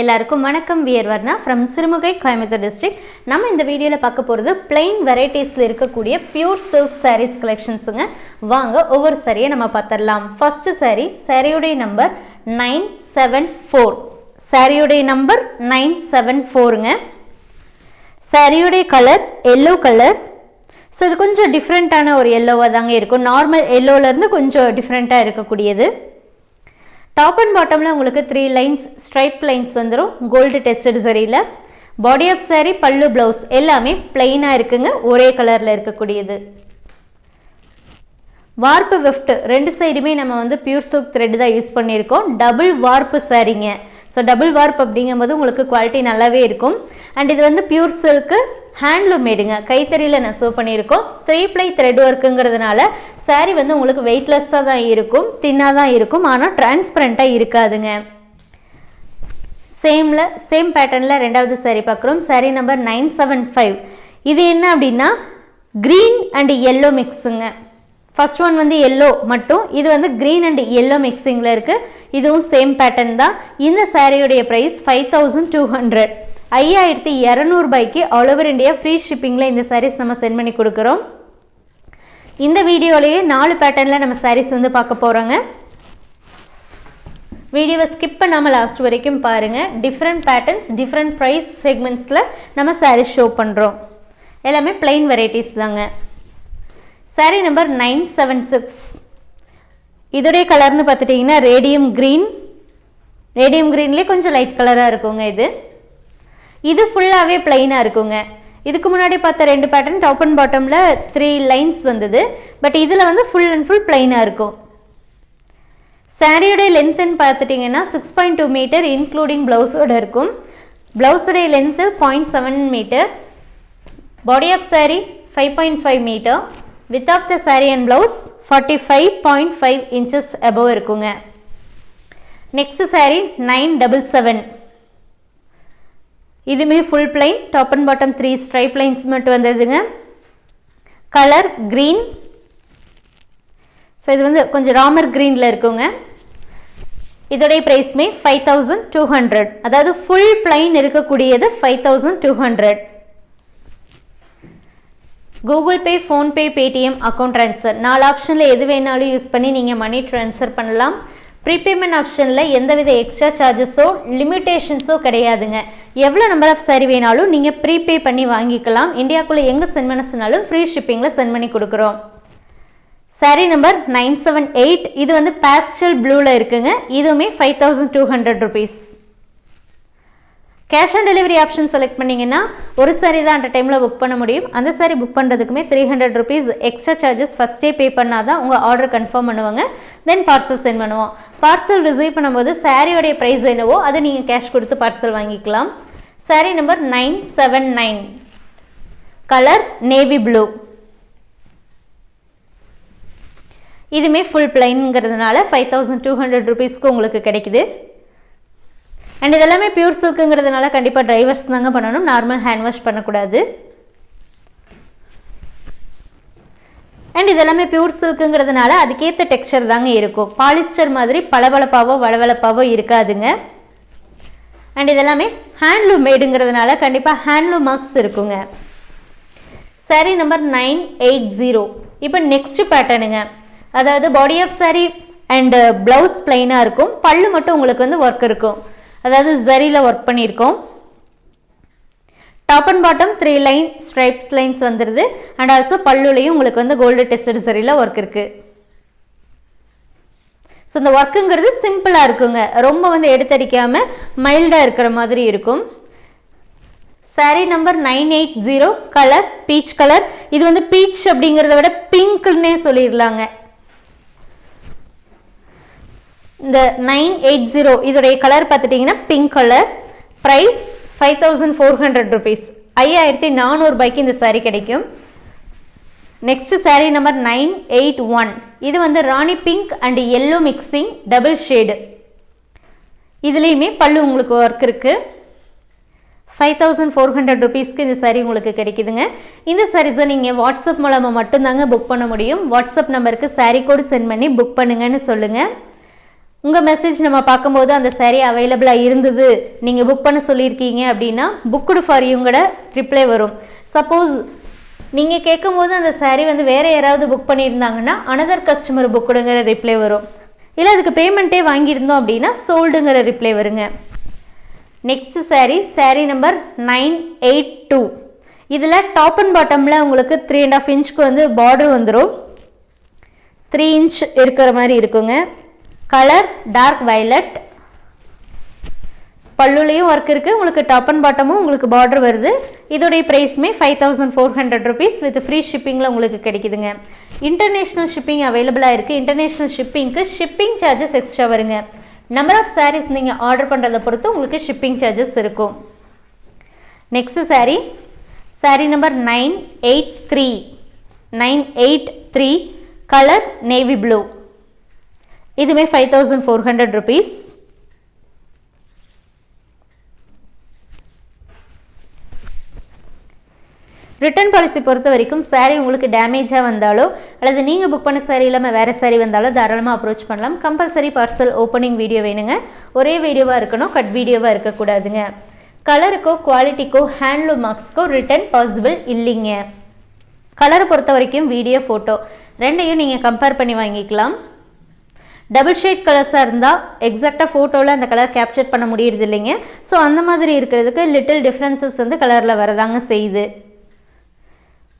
எல்லாருக்கும் வணக்கம். We're Varna from Sirumugai Coimbatore district நம்ம இந்த வீடியோவில் பார்க்க போகிறது பிளெயின் வெரைட்டிஸில் இருக்கக்கூடிய பியூர் சில்க் சாரீஸ் கலெக்ஷன்ஸுங்க வாங்க ஒவ்வொரு சாரியை நம்ம பார்த்துடலாம். ஃபஸ்ட்டு சாரீ சாரியுடைய நம்பர் நைன் செவன் ஃபோர் சாரியுடைய நம்பர் நைன் செவன் ஃபோருங்க சாரியுடைய கலர் எல்லோ கலர் ஸோ இது கொஞ்சம் டிஃப்ரெண்ட்டான ஒரு எல்லோவாக தாங்க இருக்கும். நார்மல் எல்லோவிலேருந்து கொஞ்சம் டிஃப்ரெண்ட்டாக இருக்கக்கூடியது. டாப் அண்ட் பாட்டமில் உங்களுக்கு த்ரீ லைன்ஸ் ஸ்ட்ரைப் லைன்ஸ் வந்துடும் கோல்டு டெஸ்டட் சரியில் பாடி ஆஃப் saree பல்லு ப்ளவுஸ் எல்லாமே பிளெயினாக இருக்குங்க. ஒரே கலரில் இருக்கக்கூடியது. வார்ப்பு வெஃப்ட் ரெண்டு சைடுமே நம்ம வந்து பியூர் சில்க் த்ரெட் தான் யூஸ் பண்ணியிருக்கோம். டபுள் வார்ப்பு சாரீங்க ஸோ டபுள் வார்ப் அப்படிங்கும்போது உங்களுக்கு குவாலிட்டி நல்லாவே இருக்கும். அண்ட் இது வந்து பியூர் சில்க்கு ஹேண்ட்லூம் மேடுங்க. கைத்தறியில் நெசவு பண்ணியிருக்கோம். த்ரீ ப்ளை த்ரெட் ஒர்க்குங்கிறதுனால saree வந்து உங்களுக்கு வெயிட்லெஸ்ஸாக தான் இருக்கும். தின்னாக தான் இருக்கும். ஆனால் டிரான்ஸ்பரண்ட்டாக இருக்காதுங்க. சேமில் சேம் பேட்டர்னில் ரெண்டாவது saree பார்க்குறோம். Saree number nine seven five இது என்ன அப்படின்னா க்ரீன் அண்ட் எல்லோ மிக்ஸுங்க ஃபர்ஸ்ட் ஒன் வந்து எல்லோ மட்டும். இது வந்து க்ரீன் அண்ட் எல்லோ மிக்சிங்கில் இருக்குது இதுவும் சேம் பேட்டர்ன் தான். இந்த சாரியுடைய price five thousand two hundred ஐயாயிரத்தி இரநூறுபாய்க்கு ஆல் ஓவர் இந்தியா ஃப்ரீ ஷிப்பிங்கில் இந்த சாரீஸ் நம்ம சென்ட் பண்ணி கொடுக்குறோம். இந்த வீடியோலேயே நாலு பேட்டர்னில் நம்ம சாரீஸ் வந்து பார்க்க போகிறோங்க வீடியோவை ஸ்கிப் பண்ணாமல் லாஸ்ட் வரைக்கும் பாருங்கள் டிஃப்ரெண்ட் பேட்டர்ன்ஸ் டிஃப்ரெண்ட் ப்ரைஸ் செக்மெண்ட்ஸில் நம்ம சாரீஸ் ஷோ பண்ணுறோம் எல்லாமே plain வெரைட்டிஸ் தாங்க. Saree number nine seven six இதோடைய கலர்னு பார்த்துட்டிங்கன்னா ரேடியம் க்ரீன் ரேடியம் க்ரீன்லேயே கொஞ்சம் லைட் கலராக இருக்குங்க இது. இது ஃபுல்லாகவே பிளைனாக இருக்குங்க. இதுக்கு முன்னாடி பார்த்த ரெண்டு பேட்டர்ன் டாப் அண்ட் பாட்டமில் த்ரீ லைன்ஸ் வந்தது. பட் இதில் வந்து ஃபுல் அண்ட் ஃபுல் பிளைனாக இருக்கும். சாரியோடைய லென்த்துன்னு பார்த்துட்டிங்கன்னா six point two metre including ப்ளவுஸோட இருக்கும். ப்ளவுஸுடைய length point seven metre body of saree five point five metre width of the saree and blouse forty five point five inches above இருக்குங்க. Next saree nine double seven இதுமே full plain top and bottom three stripe lines மட்டும் வந்ததுங்க. Colour green so இது வந்து கொஞ்சம் ராமர் க்ரீனில் இருக்குங்க. இதோடைய ப்ரைஸ்மே ஃபைவ் தௌசண்ட் டூ ஹண்ட்ரட் அதாவது ஃபுல் பிளைன் இருக்கக்கூடியது five thousand two hundred Google Pay PhonePe Paytm account transfer நாலு ஆப்ஷனில் எது வேணாலும் யூஸ் பண்ணி நீங்கள் மணி ட்ரான்ஸ்ஃபர் பண்ணலாம். ப்ரீபேமெண்ட் ஆப்ஷனில் எந்தவித எக்ஸ்ட்ரா சார்ஜஸோ லிமிட்டேஷன்ஸோ கிடையாதுங்க. எவ்வளோ நம்பர் ஆஃப் சாரி வேணாலும் நீங்கள் ப்ரீபே பண்ணி வாங்கிக்கலாம். இந்தியாக்குள்ளே எங்கே சென்ட் பண்ண சொன்னாலும் ஃப்ரீ ஷிப்பிங்கில் சென்ட் பண்ணி கொடுக்குறோம். Saree number nine seven eight இது வந்து பேஸ்டல் ப்ளூவில் இருக்குங்க. இதுவுமே five thousand two hundred rupees cash on delivery option select பண்ணிங்கன்னா ஒரு சாரி தான் அந்த டைமில் புக் பண்ண முடியும். அந்த sorry book பண்ணுறதுக்குமே three hundred rupees extra charges ஃபஸ்ட்டே பே பண்ணால் தான் உங்கள் ஆர்டர் கன்ஃபார்ம் பண்ணுவாங்க. தென் பார்சல் சென்ட் பண்ணுவோம். பார்சல் ரிசீவ் பண்ணும்போது சாரியோடைய ப்ரைஸ் என்னவோ அதை நீங்கள் கேஷ் கொடுத்து பார்சல் வாங்கிக்கலாம். Saree number nine seven nine colour navy blue இதுவுமே ஃபுல் பிளைனுங்கிறதுனால ஃபைவ் தௌசண்ட் டூ ஹண்ட்ரட் ருபீஸ்க்கு உங்களுக்கு கிடைக்குது. அண்ட் இதெல்லாமே பியூர் சில்க்குங்கிறதுனால கண்டிப்பாக டிரைவர்ஸ் தாங்க பண்ணணும். நார்மல் ஹேண்ட் வாஷ் பண்ணக்கூடாது. அண்ட் இதெல்லாமே பியூர் சில்க்குங்கிறதுனால அதுக்கேற்ற டெக்ஸ்சர் தாங்க இருக்கும். பாலிஸ்டர் மாதிரி பளபளப்பாவோ வளவளப்பாவோ இருக்காதுங்க. அண்ட் இதெல்லாமே ஹேண்ட்லூம் மேடுங்கிறதுனால கண்டிப்பாக ஹேண்ட்லூம் மார்க்ஸ் இருக்குங்க. Sari number nine eight zero இப்போ நெக்ஸ்ட் பேட்டர்னுங்க அதாவது body of saree and blouse பிளைனாக இருக்கும். பல்லு மட்டும் உங்களுக்கு வந்து ஒர்க் இருக்கும். அதாவது ஜரியில் ஒர்க் பண்ணியிருக்கோம். Top and bottom three line stripes lines வந்துடுது அண்ட் ஆல்சோ பல்லுலையும் உங்களுக்கு வந்து கோல்டு டெஸ்டட் சரியில் ஒர்க் இருக்குது ஸோ இந்த ஒர்க்குங்கிறது சிம்பிளாக இருக்குங்க. ரொம்ப வந்து எடுத்தடிக்காமல் மைல்டாக இருக்கிற மாதிரி இருக்கும். Saree number nine eight zero colour peach colour இது வந்து பீச் அப்படிங்கிறத விட பிங்க்னே சொல்லிடலாங்க. இந்த நைன் எயிட் ஜீரோ இதோடைய கலர் பார்த்துட்டிங்கன்னா pink colour price five thousand four hundred rupees ஐயாயிரத்தி நானூறுபாய்க்கு இந்த சாரீ கிடைக்கும். Next saree number nine eight one இது வந்து Rani pink and yellow mixing double shade இதுலேயுமே பல்லு உங்களுக்கு ஒர்க் இருக்குது ஃபைவ் தௌசண்ட் ஃபோர் ஹண்ட்ரட் ருபீஸ்க்கு இந்த சாரீ உங்களுக்கு கிடைக்குதுங்க. இந்த சாரீஸை நீங்கள் வாட்ஸ்அப் மூலமாக மட்டும்தாங்க புக் பண்ண முடியும். வாட்ஸ்அப் நம்பருக்கு சாரீ கோடு சென்ட் பண்ணி புக் பண்ணுங்கன்னு சொல்லுங்கள் உங்கள் மெசேஜ் நம்ம பார்க்கும்போது அந்த சேரீ அவைலபிளாக இருந்தது. நீங்கள் புக் பண்ண சொல்லியிருக்கீங்க அப்படின்னா புக்குடு ஃபார் யூங்கட ரிப்ளை வரும். சப்போஸ் நீங்கள் கேட்கும்போது அந்த சேரீ வந்து வேறு யாராவது புக் பண்ணியிருந்தாங்கன்னா அனதர் கஸ்டமர் புக்குடுங்கிற ரிப்ளை வரும். இல்லை அதுக்கு பேமெண்ட்டே வாங்கியிருந்தோம் அப்படின்னா சோல்டுங்கிற ரிப்ளை வருங்க. Next saree saree number nine eight two இதில் டாப் அண்ட் பாட்டமில் உங்களுக்கு த்ரீ அண்ட் ஆஃப் இன்ச்சுக்கு வந்து பார்டர் வந்துடும் த்ரீ இன்ச் இருக்கிற மாதிரி இருக்குங்க. கலர் டார்க் வயலட் பல்லுலேயும் ஒர்க் இருக்குது உங்களுக்கு டாப் அண்ட் பாட்டமும் உங்களுக்கு பார்டர் வருது. இதோடைய ப்ரைஸுமே five thousand four hundred rupees with free ஷிப்பிங்கில் உங்களுக்கு கிடைக்குதுங்க. இன்டர்நேஷ்னல் ஷிப்பிங் அவைலபிளாக இருக்குது இன்டர்நேஷ்னல் ஷிப்பிங்க்கு ஷிப்பிங் சார்ஜஸ் எக்ஸ்ட்ரா வருங்க. நம்பர் ஆஃப் சாரீஸ் நீங்கள் ஆர்டர் பண்ணுறதை பொறுத்து உங்களுக்கு ஷிப்பிங் சார்ஜஸ் இருக்கும். Next saree saree number nine eight three nine eight three colour navy blue இதுவே five thousand four hundred rupees return policy பொறுத்த வரைக்கும் சாரீ உங்களுக்கு டேமேஜாக வந்தாலோ அல்லது நீங்கள் புக் பண்ண சாரீ இல்லாமல் வேறு சாரீ வந்தாலோ தாராளமாக அப்ரோச் பண்ணலாம். கம்பல்சரி பார்சல் ஓப்பனிங் வீடியோ வேணுங்க. ஒரே வீடியோவாக இருக்கணும் கட் வீடியோவாக இருக்கக்கூடாதுங்க. கலருக்கோ குவாலிட்டிக்கோ ஹேண்ட்லூம் மார்க்ஸ்க்கோ ரிட்டர்ன் பாசிபிள் இல்லைங்க. கலரை பொறுத்த வரைக்கும் வீடியோ ஃபோட்டோ ரெண்டையும் நீங்கள் கம்பேர் பண்ணி வாங்கிக்கலாம். டபுள் ஷேட் கலர்ஸாக இருந்தால் எக்ஸாக்டாக ஃபோட்டோவில் அந்த கலர் கேப்சர் பண்ண முடியறது இல்லைங்க. ஸோ அந்த மாதிரி இருக்கிறதுக்கு லிட்டில் டிஃப்ரென்சஸ் வந்து கலரில் வரதாங்க செய்யுது.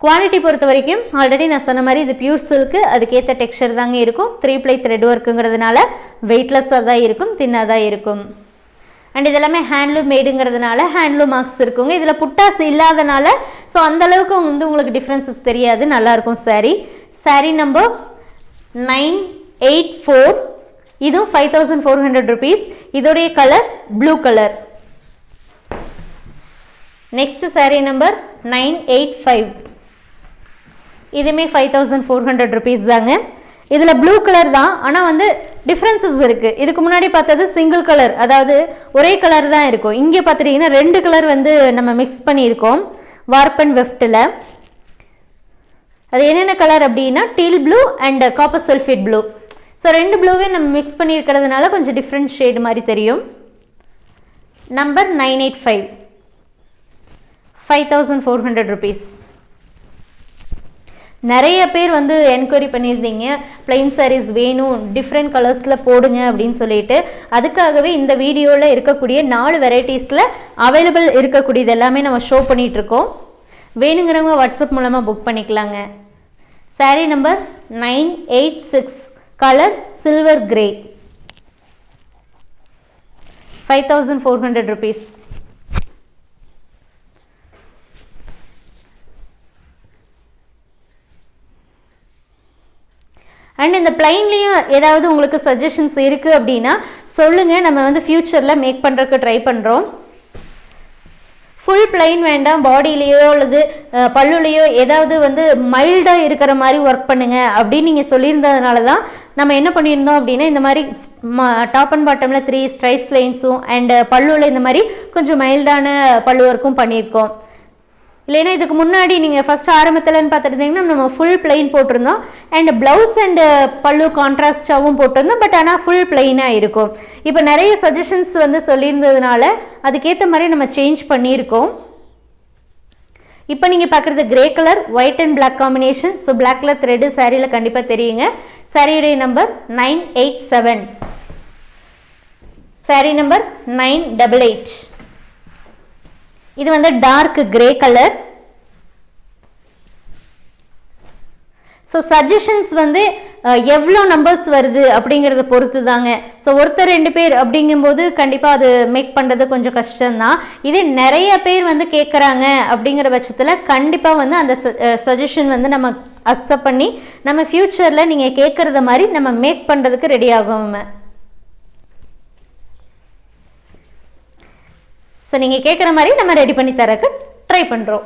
குவாலிட்டி பொறுத்த வரைக்கும் ஆல்ரெடி நான் சொன்ன மாதிரி இது பியூர் சில்க்கு அதுக்கேற்ற டெக்ஸ்டர் தாங்க இருக்கும். த்ரீ ப்ளை த்ரெட் ஒர்க்குங்கிறதுனால வெயிட்லெஸ்ஸாக தான் இருக்கும் தின்னாக தான் இருக்கும். அண்ட் இதெல்லாமே ஹேண்ட்லூம் மேடுங்கிறதுனால ஹேண்ட்லூம் மார்க்ஸ் இருக்குங்க. இதில் புட்டாஸ் இல்லாதனால ஸோ அந்தளவுக்கு வந்து உங்களுக்கு டிஃப்ரென்சஸ் தெரியாது. நல்லாயிருக்கும் saree. Saree number nine eight four இதுவும் five thousand four hundred rupees இதோடைய colour blue colour next saree number nine eight five இதுவுமே five thousand four hundred rupees தாங்க. இதில் ப்ளூ கலர் தான். ஆனால் வந்து டிஃப்ரென்சஸ் இருக்குது இதுக்கு முன்னாடி பார்த்தது சிங்கிள் கலர் அதாவது ஒரே கலர் தான் இருக்கும். இங்கே பார்த்துட்டிங்கன்னா ரெண்டு கலர் வந்து நம்ம மிக்ஸ் பண்ணியிருக்கோம். வார்பன் வெஃப்ட்டில் அது என்னென்ன கலர் அப்படின்னா teal blue and copper sulphate blue so ரெண்டு ப்ளூவே நம்ம மிக்ஸ் பண்ணியிருக்கிறதுனால கொஞ்சம் டிஃப்ரெண்ட் ஷேடு மாதிரி தெரியும். Number nine eight five five thousand four hundred rupees நிறைய பேர் வந்து என்கொயரி பண்ணியிருந்தீங்க. ப்ளைன் சாரீஸ் வேணும் டிஃப்ரெண்ட் கலர்ஸில் போடுங்க அப்படின்னு சொல்லிட்டு. அதுக்காகவே இந்த வீடியோவில் இருக்கக்கூடிய நாலு வெரைட்டிஸில் அவைலபிள் இருக்கக்கூடியது எல்லாமே நம்ம ஷோ பண்ணிகிட்ருக்கோம் வேணுங்கிறவங்க வாட்ஸ்அப் மூலமாக புக் பண்ணிக்கலாங்க. Saree number nine eight six colour silver grey five thousand four hundred rupees and இந்த பிளைன்லேயும் ஏதாவது உங்களுக்கு சஜஷன்ஸ் இருக்குது அப்படின்னா சொல்லுங்கள் நம்ம வந்து ஃப்யூச்சரில் மேக் பண்ணுறதுக்கு ட்ரை பண்ணுறோம் ஃபுல் பிளைன் வேண்டாம். பாடியிலேயோ அல்லது பல்லுலேயோ ஏதாவது வந்து மைல்டாக இருக்கிற மாதிரி ஒர்க் பண்ணுங்கள் அப்படின்னு நீங்கள் சொல்லியிருந்ததுனால தான் நம்ம என்ன பண்ணியிருந்தோம் அப்படின்னா இந்த மாதிரி டாப் அண்ட் பாட்டமில் த்ரீ ஸ்ட்ரைட்ஸ் லைன்ஸும் அண்டு பல்லுவில் இந்த மாதிரி கொஞ்சம் மைல்டான பல்லு ஒர்க்கும் பண்ணியிருக்கோம். இல்லைன்னா இதுக்கு முன்னாடி நீங்கள் ஃபஸ்ட் ஆரம்பத்தில்னு பார்த்துருந்தீங்கன்னா நம்ம ஃபுல் பிளைன் போட்டிருந்தோம். அண்ட் ப்ளவுஸ் அண்டு பல்லு கான்ட்ராஸ்டாகவும் போட்டிருந்தோம். பட் ஆனால் ஃபுல் பிளைனாக இருக்கும். இப்போ நிறைய சஜஷன்ஸ் வந்து சொல்லியிருந்ததுனால அதுக்கேற்ற மாதிரி நம்ம சேஞ்ச் பண்ணியிருக்கோம். இப்போ நீங்கள் பார்க்குறது grey colour white and black combination so black colour thread சாரியில் கண்டிப்பாக தெரியுங்க. சாரியுடைய number nine eight seven sari number nine double eight இது வந்து dark grey colour so suggestions வந்து எவ்வளோ நம்பர்ஸ் வருது அப்படிங்கிறத பொறுத்து தாங்க ஸோ ஒருத்தர் ரெண்டு பேர் அப்படிங்கும்போது கண்டிப்பாக அது மேக் பண்ணுறது கொஞ்சம் கஷ்டம்தான். இதே நிறைய பேர் வந்து கேட்குறாங்க அப்படிங்கிற பட்சத்தில் கண்டிப்பாக வந்து அந்த சஜஷன் வந்து நம்ம அக்செப்ட் பண்ணி நம்ம ஃப்யூச்சரில் நீங்கள் கேட்குறத மாதிரி நம்ம மேக் பண்ணுறதுக்கு ரெடி ஆகும் ஸோ நீங்கள் கேட்குற மாதிரி நம்ம ரெடி பண்ணி தரக்கு ட்ரை பண்ணுறோம்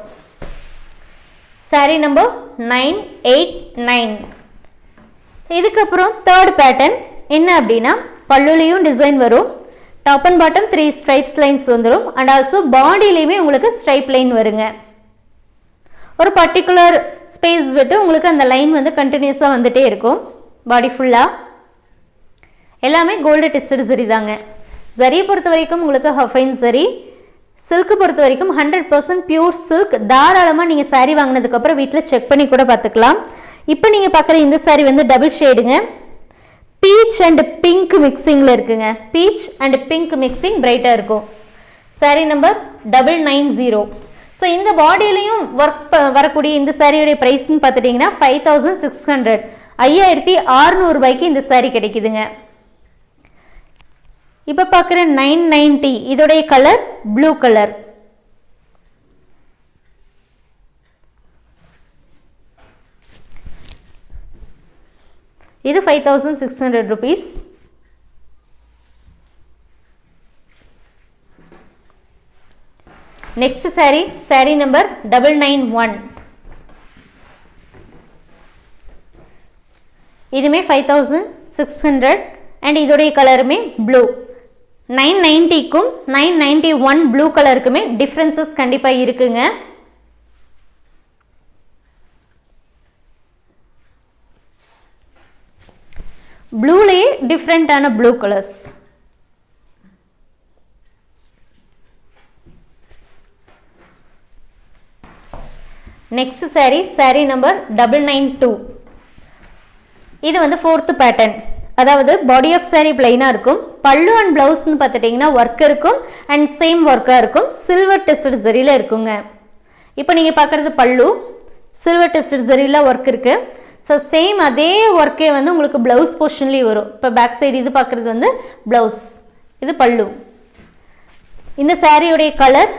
sari number nine eight nine இதுக்கப்புறம் தேர்ட் பேட்டர்ன் என்ன அப்படின்னா பல்லுலேயும் டிசைன் வரும். Top and bottom three stripes lines வந்துடும் அண்ட் ஆல்சோ பாடியிலையுமே உங்களுக்கு ஸ்ட்ரைப் லைன் வருங்க. ஒரு பர்டிகுலர் ஸ்பேஸ் விட்டு உங்களுக்கு அந்த லைன் வந்து கண்டினியூஸாக வந்துட்டே இருக்கும். பாடி ஃபுல்லாக எல்லாமே கோல்டு டெஸ்டட் சரி தாங்க. சரியை பொறுத்த வரைக்கும் உங்களுக்கு ஹஃபைன் சரி சில்க்கு பொறுத்த வரைக்கும் ஹண்ட்ரட் பர்சன்ட் பியூர் சில்க் தாராளமாக நீங்கள் சாரீ வாங்கினதுக்கப்புறம் வீட்டில் செக் பண்ணி கூட பார்த்துக்கலாம். இப்போ நீங்கள் பார்க்குற இந்த சாரீ வந்து டபுள் ஷேடுங்க பீச் அண்ட் பிங்க் மிக்சிங்கில் இருக்குங்க. பீச் அண்ட் பிங்க் மிக்சிங் பிரைட்டாக இருக்கும். Sari number double nine zero so இந்த பாடியிலையும் ஒர்க் வரக்கூடிய இந்த சாரியுடைய ப்ரைஸ்ன்னு பார்த்துட்டிங்கன்னா ஃபைவ் தௌசண்ட் சிக்ஸ் ஹண்ட்ரட் ஐயாயிரத்தி அறுநூறுபாய்க்கு இந்த சாரீ கிடைக்குதுங்க. இப்போ பார்க்குற நைன் நைன்டி இதோடைய கலர் ப்ளூ கலர் இது five thousand six hundred rupees next sari sari number double nine one இதுமே five thousand six hundred and இதோடைய கலருமே ப்ளூ நைன் நைன்ட்டிக்கும் நைன் நைன்ட்டி ஒன் ப்ளூ கலருக்குமே டிஃப்ரென்சஸ் கண்டிப்பாக இருக்குங்க. ப்ளூலேயே டிஃப்ரெண்ட்டான blue colours next sari sari number double nine two இது வந்து ஃபோர்த்து பேட்டர்ன் அதாவது பாடி ஆஃப் சாரீ பிளைனாக இருக்கும். பல்லு அண்ட் ப்ளவுஸ்னு பார்த்துட்டிங்கன்னா ஒர்க் இருக்கும். அண்ட் சேம் ஒர்க்காக இருக்கும். சில்வர் டெஸ்டட் சரியில் இருக்குங்க. இப்போ நீங்கள் பார்க்குறது பல்லு. சில்வர் டெஸ்டட் சரியில் ஒர்க் இருக்குது ஸோ சேம் அதே ஒர்க்கே வந்து உங்களுக்கு ப்ளவுஸ் போர்ஷன்லேயும் வரும். இப்போ பேக் சைடு இது பார்க்குறது வந்து ப்ளவுஸ் இது பல்லு. இந்த சாரியுடைய கலர்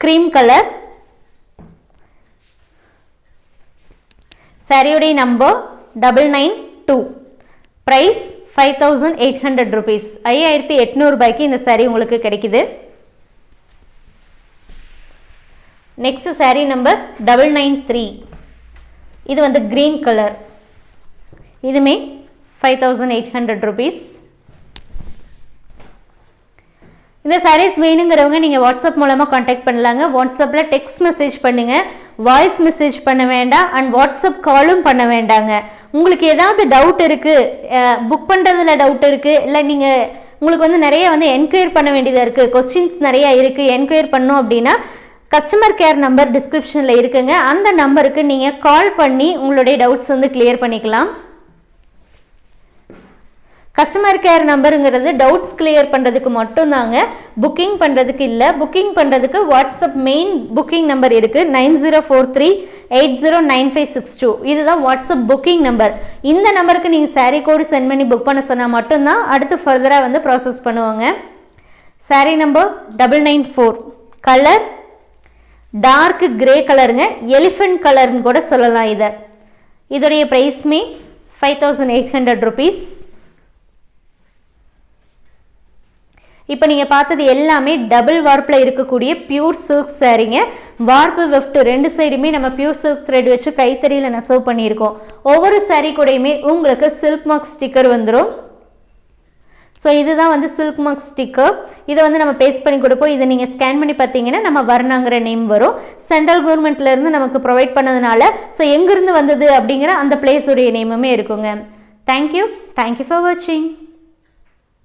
க்ரீம் கலர் சாரியுடைய number double nine two price five thousand eight hundred rupees ஐயாயிரத்தி எட்நூறுபாய்க்கு இந்த சாரீ உங்களுக்கு கிடைக்குது. Next sari number double nine three இது வந்து க்ரீன் கலர் இதுமே five thousand eight hundred rupees இந்த சாரீஸ் வேணுங்கிறவங்க நீங்கள் வாட்ஸ்அப் மூலமாக காண்டாக்ட் பண்ணலாங்க. வாட்ஸ்அப்பில் டெக்ஸ்ட் மெசேஜ் பண்ணுங்கள் வாய்ஸ் மெசேஜ் பண்ண வேண்டாம். அண்ட் வாட்ஸ்அப் காலும் பண்ண வேண்டாங்க. உங்களுக்கு ஏதாவது டவுட் இருக்குது புக் பண்ணுறதுல டவுட் இருக்குது இல்லை நீங்கள் உங்களுக்கு வந்து நிறைய வந்து என்கொயர் பண்ண வேண்டியதாக இருக்குது கொஸ்டின்ஸ் நிறையா இருக்குது என்கொயர் பண்ணோம் அப்படின்னா கஸ்டமர் கேர் நம்பர் டிஸ்கிரிப்ஷனில் இருக்குங்க. அந்த நம்பருக்கு நீங்கள் கால் பண்ணி உங்களுடைய டவுட்ஸ் வந்து கிளியர் பண்ணிக்கலாம். கஸ்டமர் கேர் நம்பருங்கிறது டவுட்ஸ் கிளியர் பண்ணுறதுக்கு மட்டும்தாங்க. புக்கிங் பண்ணுறதுக்கு இல்லை. புக்கிங் பண்ணுறதுக்கு வாட்ஸ்அப் மெயின் புக்கிங் நம்பர் இருக்குது nine zero four three eight zero nine five six two. இதுதான் வாட்ஸ்அப் புக்கிங் நம்பர் இந்த நம்பருக்கு நீங்கள் சாரீ கோடு சென்ட் பண்ணி புக் பண்ண சொன்னால் மட்டும்தான் அடுத்து ஃபர்தராக வந்து ப்ராசஸ் பண்ணுவாங்க. Sari number double nine four colour dark grey கலருங்க எலிஃபென்ட் கலர்னு கூட சொல்லலாம் இதை. இதோடைய ப்ரைஸ்மே five thousand eight hundred rupees இப்போ நீங்கள் பார்த்தது எல்லாமே டபுள் வார்ப்பில் இருக்கக்கூடிய பியூர் சில்க் சாரீங்க வார்ப்பு வெஃப்ட் ரெண்டு சைடுமே நம்ம பியூர் சில்க் த்ரெட் வச்சு கைத்தறியில் நெசவு பண்ணியிருக்கோம். ஒவ்வொரு சாரீ கூடயுமே உங்களுக்கு சில்க் மார்க் ஸ்டிக்கர் வந்துடும் ஸோ இதுதான் வந்து சில்க் மார்க் ஸ்டிக்கர் இதை வந்து நம்ம பேஸ்ட் பண்ணி கொடுப்போம். இதை நீங்கள் ஸ்கேன் பண்ணி பார்த்தீங்கன்னா நம்ம வர்ணாங்கிற நேம் வரும். சென்ட்ரல் கவர்மெண்ட்லேருந்து நமக்கு ப்ரொவைட் பண்ணதுனால ஸோ எங்கேருந்து வந்தது அப்படிங்கிற அந்த பிளேஸுடைய நேமுமே இருக்குங்க. தேங்க்யூ தேங்க்யூ ஃபார் வாட்சிங்